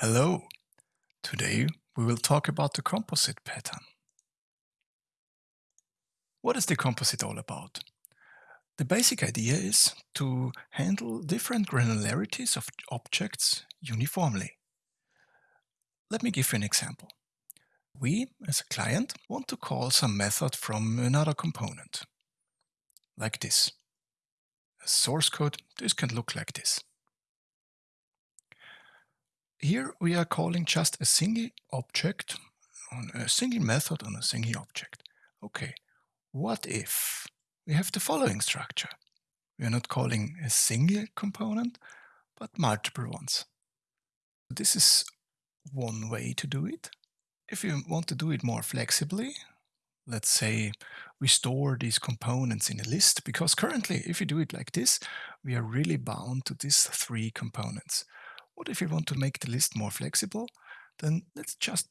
Hello! Today we will talk about the composite pattern. What is the composite all about? The basic idea is to handle different granularities of objects uniformly. Let me give you an example. We, as a client, want to call some method from another component, like this. As source code, this can look like this. Here we are calling just a single object on a single method on a single object. Okay, what if we have the following structure? We are not calling a single component, but multiple ones. This is one way to do it. If you want to do it more flexibly, let's say we store these components in a list, because currently if you do it like this, we are really bound to these three components. What if you want to make the list more flexible? Then let's just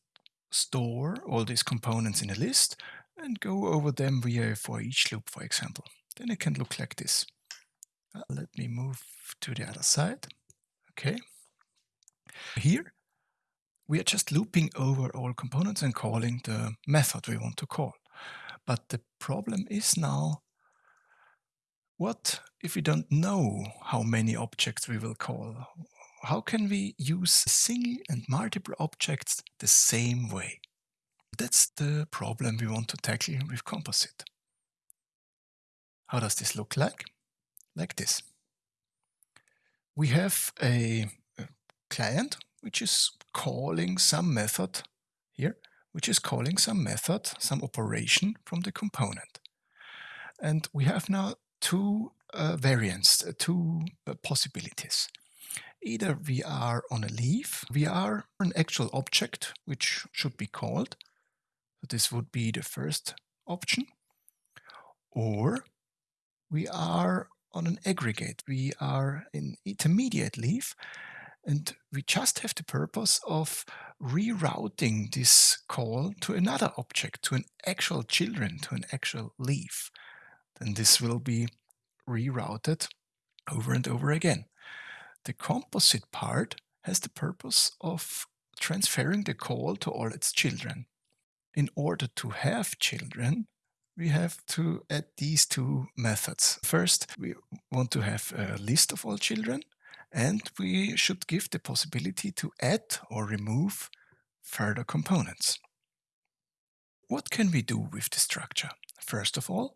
store all these components in a list and go over them via for each loop, for example. Then it can look like this. Uh, let me move to the other side. Okay. Here, we are just looping over all components and calling the method we want to call. But the problem is now, what if we don't know how many objects we will call? How can we use single and multiple objects the same way? That's the problem we want to tackle with composite. How does this look like? Like this. We have a, client which is calling some method here, which is calling some method, some operation from the component. And we have now two uh, variants, uh, two uh, possibilities. Either we are on a leaf, we are an actual object which should be called. So this would be the first option. Or we are on an aggregate. We are in intermediate leaf and we just have the purpose of rerouting this call to another object, to an actual children, to an actual leaf. Then this will be rerouted over and over again. The composite part has the purpose of transferring the call to all its children. In order to have children, we have to add these two methods. First, we want to have a list of all children, and we should give the possibility to add or remove further components. What can we do with the structure? First of all,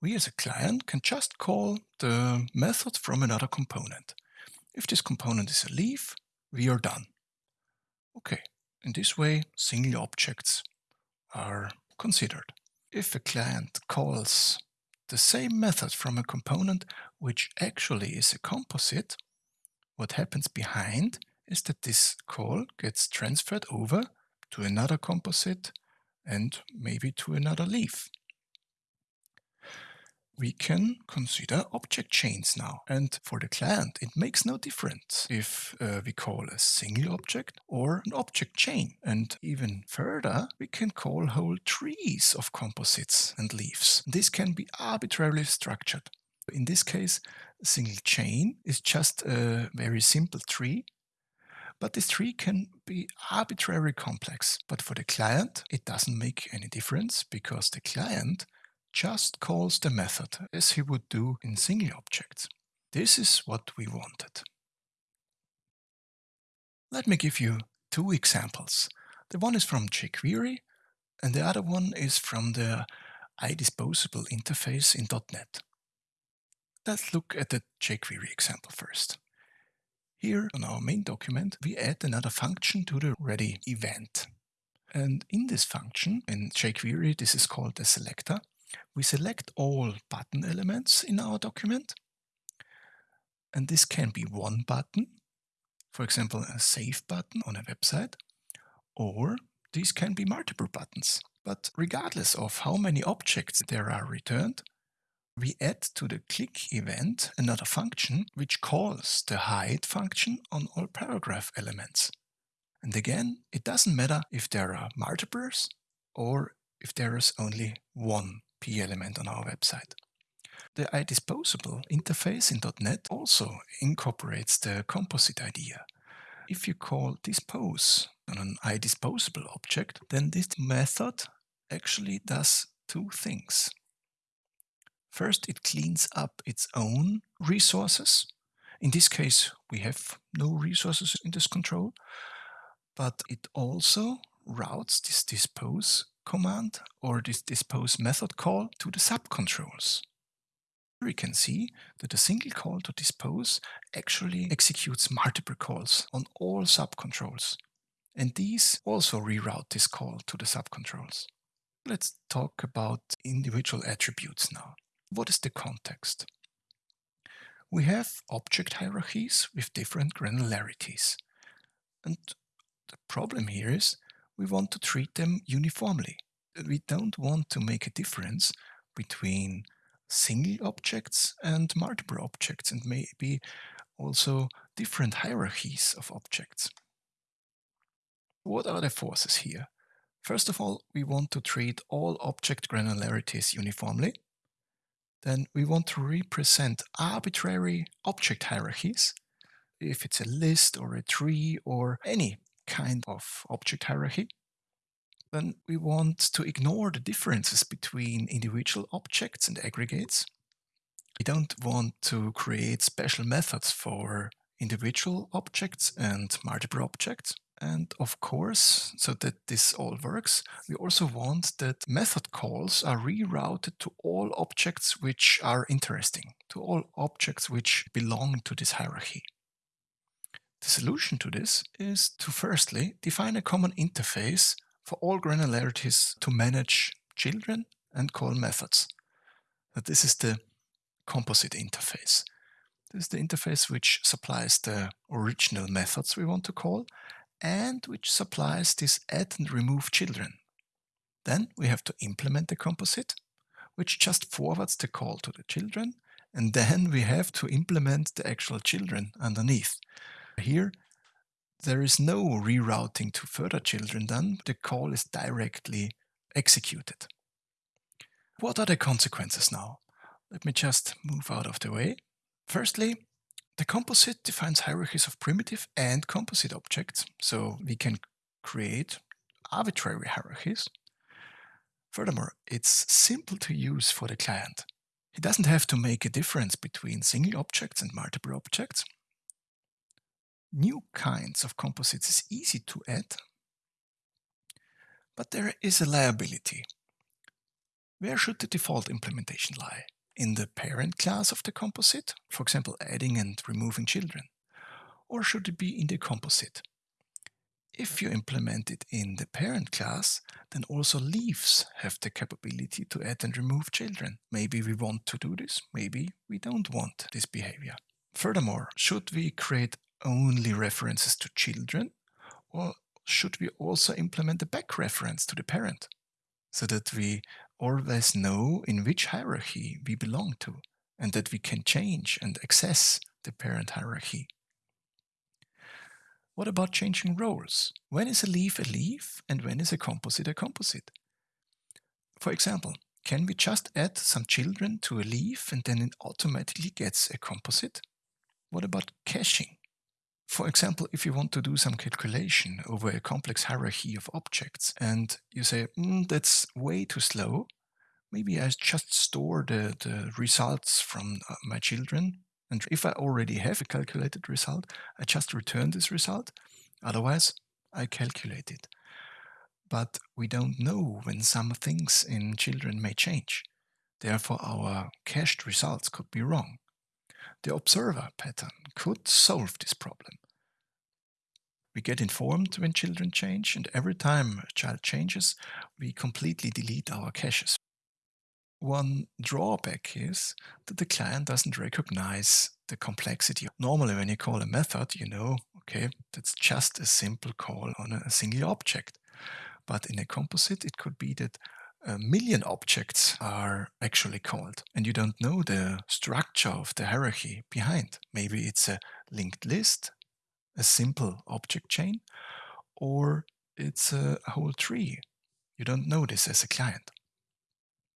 we as a client can just call the method from another component. If this component is a leaf, we are done. Okay, in this way, single objects are considered. If a client calls the same method from a component which actually is a composite, what happens behind is that this call gets transferred over to another composite and maybe to another leaf we can consider object chains now. And for the client, it makes no difference if uh, we call a single object or an object chain. And even further, we can call whole trees of composites and leaves. This can be arbitrarily structured. In this case, a single chain is just a very simple tree but this tree can be arbitrarily complex. But for the client, it doesn't make any difference because the client just calls the method as he would do in single objects. This is what we wanted. Let me give you two examples. The one is from jQuery and the other one is from the iDisposable interface in .NET. Let's look at the jQuery example first. Here on our main document, we add another function to the ready event. And in this function, in jQuery, this is called the selector, we select all button elements in our document. And this can be one button, for example, a save button on a website, or these can be multiple buttons. But regardless of how many objects there are returned, we add to the click event another function which calls the hide function on all paragraph elements. And again, it doesn't matter if there are multiples or if there is only one Element on our website. The iDisposable interface in .NET also incorporates the composite idea. If you call dispose on an iDisposable object, then this method actually does two things. First, it cleans up its own resources. In this case, we have no resources in this control, but it also routes this dispose command or this dispose method call to the subcontrols. We can see that a single call to dispose actually executes multiple calls on all subcontrols. And these also reroute this call to the subcontrols. Let's talk about individual attributes now. What is the context? We have object hierarchies with different granularities. And the problem here is we want to treat them uniformly. We don't want to make a difference between single objects and multiple objects and maybe also different hierarchies of objects. What are the forces here? First of all, we want to treat all object granularities uniformly. Then we want to represent arbitrary object hierarchies, if it's a list or a tree or any kind of object hierarchy. Then we want to ignore the differences between individual objects and aggregates. We don't want to create special methods for individual objects and multiple objects. And of course, so that this all works, we also want that method calls are rerouted to all objects which are interesting, to all objects which belong to this hierarchy. The solution to this is to firstly define a common interface for all granularities to manage children and call methods. That this is the composite interface. This is the interface which supplies the original methods we want to call and which supplies this add and remove children. Then we have to implement the composite, which just forwards the call to the children, and then we have to implement the actual children underneath. Here, there is no rerouting to further children done, the call is directly executed. What are the consequences now? Let me just move out of the way. Firstly, the composite defines hierarchies of primitive and composite objects, so we can create arbitrary hierarchies. Furthermore, it's simple to use for the client. He doesn't have to make a difference between single objects and multiple objects new kinds of composites is easy to add, but there is a liability. Where should the default implementation lie? In the parent class of the composite, for example adding and removing children, or should it be in the composite? If you implement it in the parent class, then also leaves have the capability to add and remove children. Maybe we want to do this, maybe we don't want this behavior. Furthermore, should we create only references to children? Or should we also implement a back reference to the parent so that we always know in which hierarchy we belong to and that we can change and access the parent hierarchy? What about changing roles? When is a leaf a leaf and when is a composite a composite? For example, can we just add some children to a leaf and then it automatically gets a composite? What about caching? For example, if you want to do some calculation over a complex hierarchy of objects and you say, mm, that's way too slow, maybe I just store the, the results from uh, my children. And if I already have a calculated result, I just return this result. Otherwise, I calculate it. But we don't know when some things in children may change. Therefore, our cached results could be wrong. The observer pattern could solve this problem. We get informed when children change, and every time a child changes, we completely delete our caches. One drawback is that the client doesn't recognize the complexity. Normally, when you call a method, you know, okay, that's just a simple call on a single object. But in a composite, it could be that a million objects are actually called, and you don't know the structure of the hierarchy behind. Maybe it's a linked list, a simple object chain, or it's a whole tree. You don't know this as a client.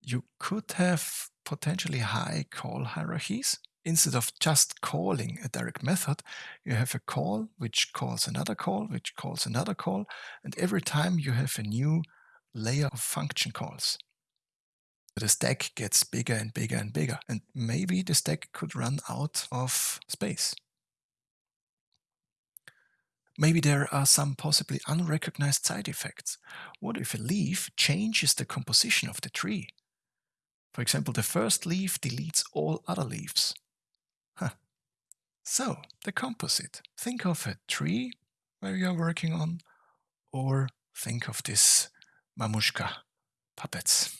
You could have potentially high call hierarchies instead of just calling a direct method, you have a call which calls another call, which calls another call, and every time you have a new layer of function calls. The stack gets bigger and bigger and bigger, and maybe the stack could run out of space. Maybe there are some possibly unrecognized side effects. What if a leaf changes the composition of the tree? For example, the first leaf deletes all other leaves. Huh. So, the composite. Think of a tree where you are working on, or think of this mamuśka, papec.